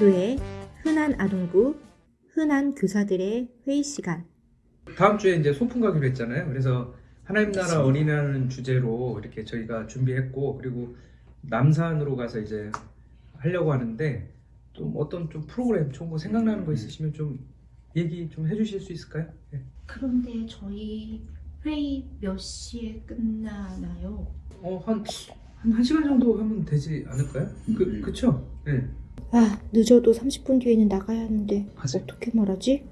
그의 흔한 아동부, 흔한 교사들의 회의 시간. 다음 주에 이제 소풍 가기로 했잖아요. 그래서 하나님 나라 어린이라는 주제로 이렇게 저희가 준비했고 그리고 남산으로 가서 이제 하려고 하는데 좀 어떤 좀 프로그램 좋은 거 생각나는 거 있으시면 좀 얘기 좀 해주실 수 있을까요? 네. 그런데 저희 회의 몇 시에 끝나나요? 어한한 한 시간 정도 하면 되지 않을까요? 그 음. 그쵸? 네. 아, 늦어도 30분 뒤에는 나가야 하는데 맞아요. 어떻게 말하지?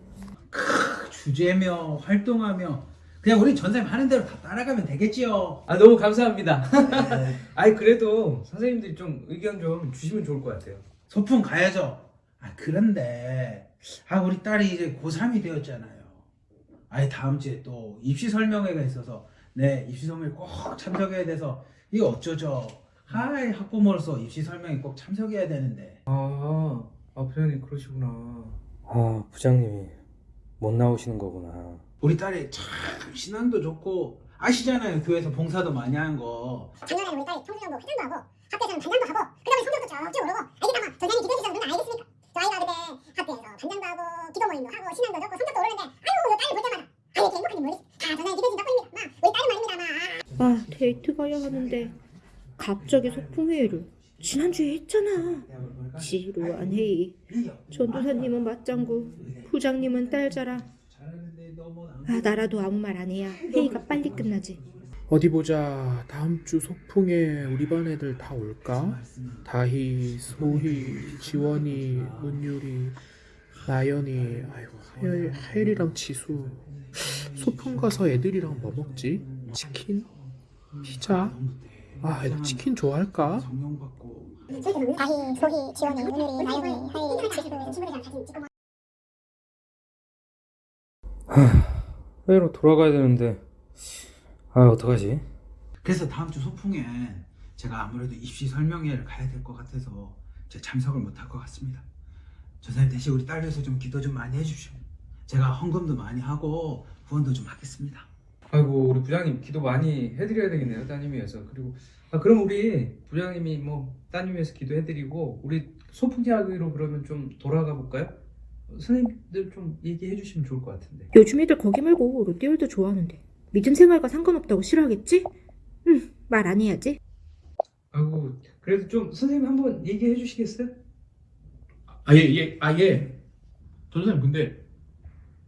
주제며 활동하며 그냥 우리 전사님 하는 대로 다 따라가면 되겠지요. 아 너무 감사합니다. 네. 아니 그래도 선생님들이 좀 의견 좀 주시면 좋을 것 같아요. 소풍 가야죠. 아 그런데 아 우리 딸이 이제 고3이 되었잖아요. 아예 다음 주에 또 입시 설명회가 있어서 네 입시 설명회 꼭 참석해야 돼서 이거 어쩌죠? 하이 학부모로서 입시 설명회 꼭 참석해야 되는데 아, 아 부장님 그러시구나. 아, 부장님이 못 나오시는 거구나. 우리 딸이 참 신앙도 좋고 아시잖아요 교회에서 봉사도 많이 하는 거 작년에 우리 딸이 청소년부 회장도 하고 학교에서는 반장도 하고 그 다음에 성적도 쭉쭉 오르고 애기가 막 전생이 기대 주셔서 누나 알겠습니까? 저 아이가 그때 학교에서 반장도 하고 기도 모임도 하고 신앙도 좋고 성적도 오르는데 내 딸을 볼 때마다 아유 이렇게 행복한지 모르겠어 다 전생이 기대 준다 뿐입니다 막 우리 딸은 말입니다 막 아, 데이트 가야 하는데 갑자기 소풍회의를 지난주에 했잖아. 지루한 회의. 전도사님은 맞장구, 부장님은 딸 자랑. 아, 나라도 아무 말 안 해야 회의가 빨리 끝나지. 어디 보자. 다음 주 소풍에 우리 반 애들 다 올까? 다희, 소희, 지원이, 은율이, 나연이, 아이고 하율, 하율이랑 지수. 소풍 가서 애들이랑 뭐 먹지? 치킨? 피자? 아, 애들 치킨 좋아할까? 성령받고 다희, 소희, 지원이, 은율이, 나영이, 하일이, 지수 친구들이랑 사진 찍고 막 회의로 돌아가야 되는데, 아, 어떡하지? 그래서 다음 주 소풍엔 제가 아무래도 입시 설명회를 가야 될 것 같아서 제가 참석을 못할 것 같습니다. 전사님 대신 우리 딸 위해서 좀 기도 좀 많이 해주십시오. 제가 헌금도 많이 하고 후원도 좀 하겠습니다. 아이고 우리 부장님 기도 많이 해드려야 되겠네요 따님 위해서 그리고 아 그럼 우리 부장님이 뭐 따님 위해서 기도해드리고 우리 소풍 이야기로 그러면 좀 돌아가 볼까요? 선생님들 좀 얘기해 주시면 좋을 것 같은데 요즘 애들 거기 말고 롯데월드 좋아하는데 믿음 생활과 상관없다고 싫어하겠지? 응, 말 안 해야지. 아이고 그래도 좀 선생님 한번 얘기해 주시겠어요? 아, 예, 예, 아, 예. 전사님, 근데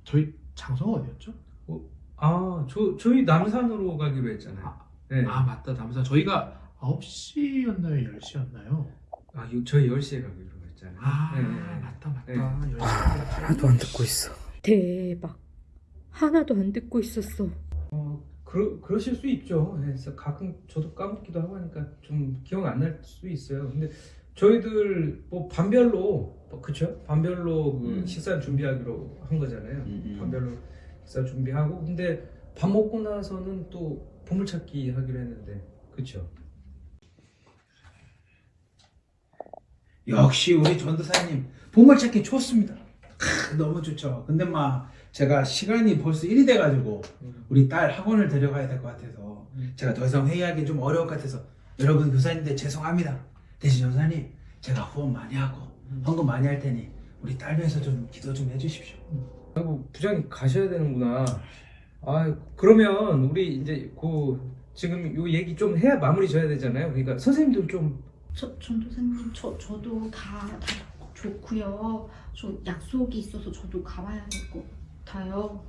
저희 장소가 어디였죠? 아 저, 저희 남산으로 가기로 했잖아요 네. 아, 맞다. 남사 저희가 9시였나요? 10시였나요? 아 요- 저희 10시에 가기로 했잖아요 아, 네. 맞다, 맞다. 네. 10시. 하나도 안 듣고 있어. 대박. 하나도 안 듣고 있었어. 그러, 그러실 수 있죠. 네, 그래서 가끔 저도 까먹기도 하고 하니까 좀 기억 안 날 수 있어요. 근데 저희들 뭐 반별로 뭐 그쵸? 반별로 그 음. 식사 준비하기로 한 거잖아요. 음, 음. 반별로 식사 준비하고 근데 밥 먹고 나서는 또 보물찾기 하기로 했는데 그쵸? 역시 우리 전도사님 보물찾기 좋습니다. 크, 너무 좋죠. 근데 막 제가 시간이 벌써 1이 돼가지고 우리 딸 학원을 데려가야 될 것 같아서 음. 제가 더 이상 회의하기 좀 어려울 것 같아서 여러분 교사님들 죄송합니다. 대신 전사님 제가 후원 많이 하고 헌금 많이 할 테니 우리 딸 위해서 좀 기도 좀 해주십시오. 아이고 부장님 가셔야 되는구나. 아 그러면 우리 이제 그 지금 요 얘기 좀 해야 마무리 져야 되잖아요. 그러니까 선생님들 좀저 전도사님 저 저도 다, 다 좋고요. 저 약속이 있어서 저도 가봐야 될 것 같아요.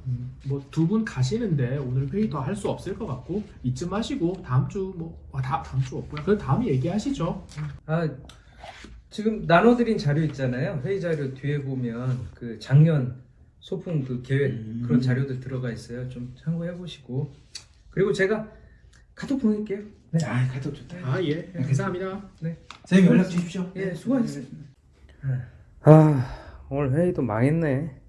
뭐두 분 가시는데 오늘 회의 더 할 수 없을 것 같고 이쯤 하시고 다음 주뭐 아, 다, 다음 주 없고요. 그럼 다음에 얘기하시죠. 아 지금 나눠드린 자료 있잖아요. 회의 자료 뒤에 보면 그 작년 소풍 그 계획 음. 그런 자료들 들어가 있어요. 좀 참고해 보시고 그리고 제가 카톡 보낼게요. 네. 아 가도 좋다. 아 예, 감사합니다. 선생님 연락 주십시오. 예, 수고하셨습니다. 아, 오늘 회의도 망했네.